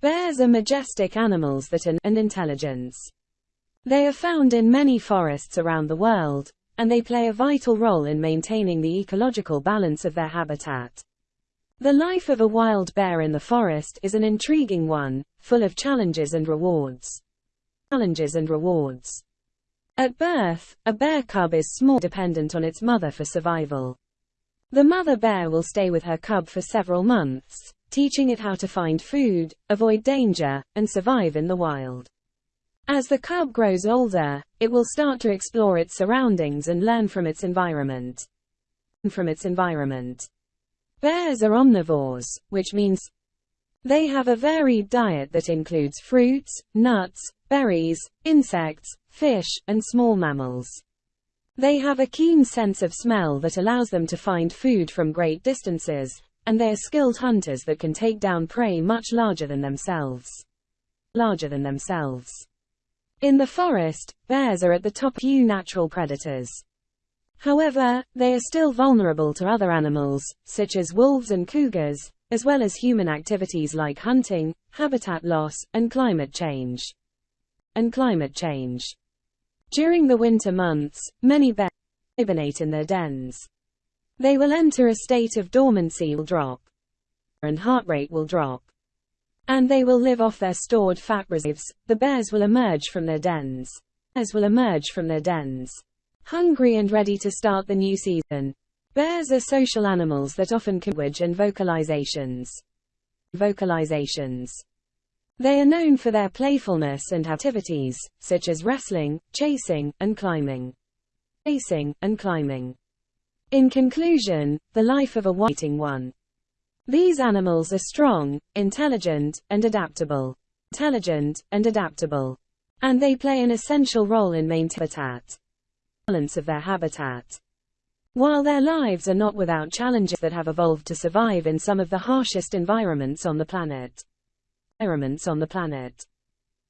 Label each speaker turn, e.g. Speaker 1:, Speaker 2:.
Speaker 1: Bears are majestic animals that are and intelligence. They are found in many forests around the world, and they play a vital role in maintaining the ecological balance of their habitat. The life of a wild bear in the forest is an intriguing one, full of challenges and rewards. Challenges and rewards. At birth, a bear cub is small dependent on its mother for survival. The mother bear will stay with her cub for several months, teaching it how to find food, avoid danger, and survive in the wild. As the cub grows older, it will start to explore its surroundings and learn from its environment. From its environment. Bears are omnivores, which means they have a varied diet that includes fruits, nuts, berries, insects, fish, and small mammals. They have a keen sense of smell that allows them to find food from great distances, and they are skilled hunters that can take down prey much larger than themselves. Larger than themselves. In the forest, bears are at the top few natural predators. However, they are still vulnerable to other animals, such as wolves and cougars, as well as human activities like hunting, habitat loss, and climate change. And climate change. During the winter months, many bears hibernate in their dens. They will enter a state of dormancy will drop. And heart rate will drop. And they will live off their stored fat reserves. The bears will emerge from their dens. Bears will emerge from their dens. Hungry and ready to start the new season. Bears are social animals that often language and vocalizations. Vocalizations. They are known for their playfulness and activities, such as wrestling, chasing, and climbing. Chasing, and climbing. In conclusion, the life of a whiting one. These animals are strong, intelligent, and adaptable. Intelligent, and adaptable. And they play an essential role in maintaining habitat. Balance of their habitat. While their lives are not without challenges that have evolved to survive in some of the harshest environments on the planet. Environments on the planet.